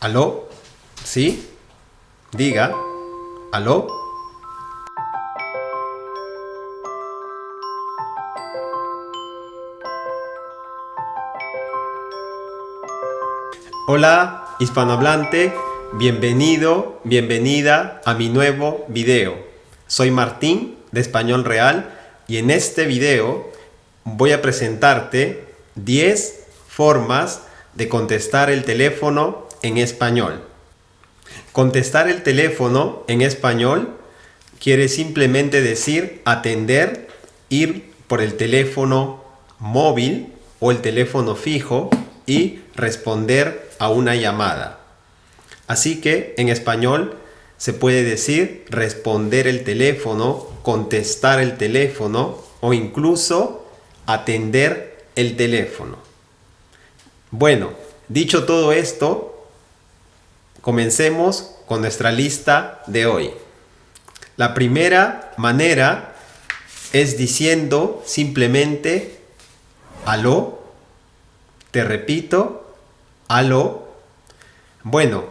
¿Aló? ¿Sí? Diga. ¿Aló? Hola, hispanohablante, bienvenido, bienvenida a mi nuevo video. Soy Martín de Español Real y en este video voy a presentarte 10 formas de contestar el teléfono en español. Contestar el teléfono en español quiere simplemente decir atender, ir por el teléfono móvil o el teléfono fijo y responder a una llamada. Así que en español se puede decir responder el teléfono, contestar el teléfono o incluso atender el teléfono. Bueno, dicho todo esto, comencemos con nuestra lista de hoy. La primera manera es diciendo simplemente aló. Te repito, aló. Bueno,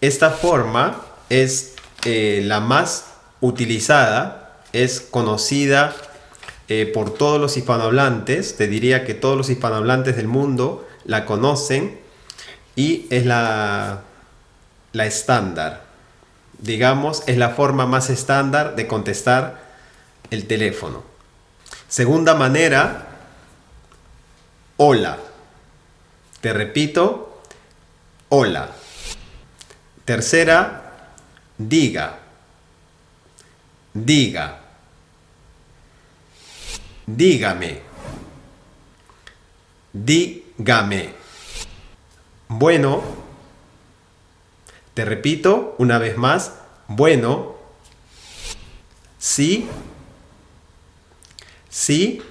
esta forma es eh, la más utilizada, es conocida eh, por todos los hispanohablantes, te diría que todos los hispanohablantes del mundo la conocen y es la, la estándar. Digamos, es la forma más estándar de contestar el teléfono. Segunda manera, hola. Te repito, hola. Tercera, diga. Diga. Dígame. Dígame. Bueno. Te repito una vez más. Bueno. Sí. Sí.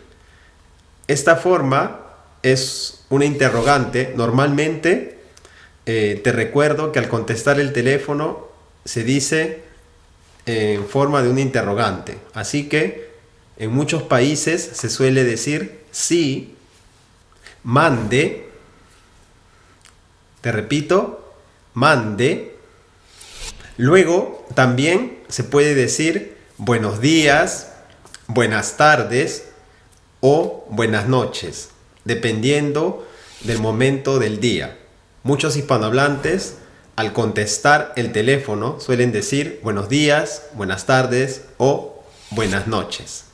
Esta forma es una interrogante. Normalmente eh, te recuerdo que al contestar el teléfono se dice en forma de un interrogante. Así que en muchos países se suele decir sí, mande, te repito, mande. Luego también se puede decir buenos días, buenas tardes o buenas noches, dependiendo del momento del día. Muchos hispanohablantes al contestar el teléfono suelen decir buenos días, buenas tardes o buenas noches.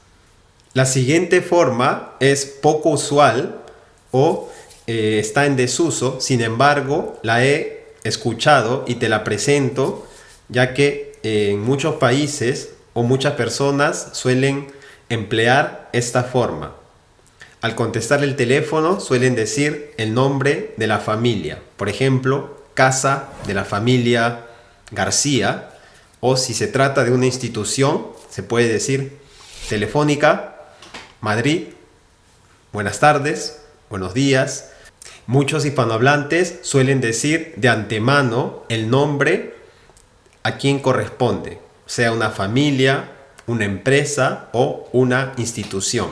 La siguiente forma es poco usual o eh, está en desuso, sin embargo la he escuchado y te la presento ya que eh, en muchos países o muchas personas suelen emplear esta forma. Al contestar el teléfono suelen decir el nombre de la familia, por ejemplo, casa de la familia García o si se trata de una institución se puede decir Telefónica Madrid, buenas tardes, buenos días. Muchos hispanohablantes suelen decir de antemano el nombre a quien corresponde, sea una familia, una empresa o una institución.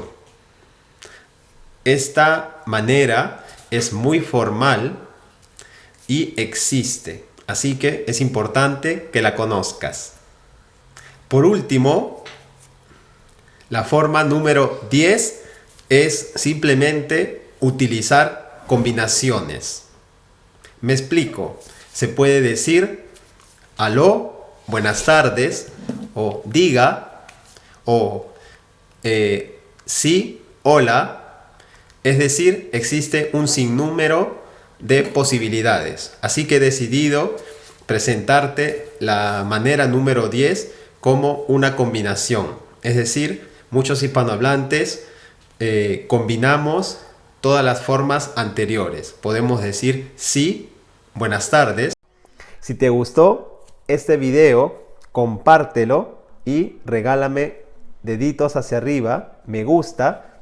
Esta manera es muy formal y existe, así que es importante que la conozcas. Por último, la forma número 10 es simplemente utilizar combinaciones. Me explico. Se puede decir aló, buenas tardes, o diga, o eh, sí, hola. Es decir, existe un sinnúmero de posibilidades. Así que he decidido presentarte la manera número 10 como una combinación. Es decir, muchos hispanohablantes eh, combinamos todas las formas anteriores. Podemos decir sí, buenas tardes. Si te gustó este video, compártelo y regálame deditos hacia arriba, me gusta,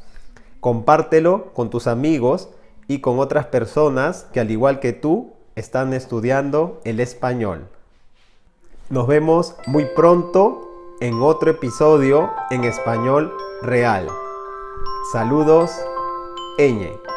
compártelo con tus amigos y con otras personas que al igual que tú están estudiando el español. Nos vemos muy pronto en otro episodio en español real. Saludos, Eñe.